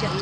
Siya.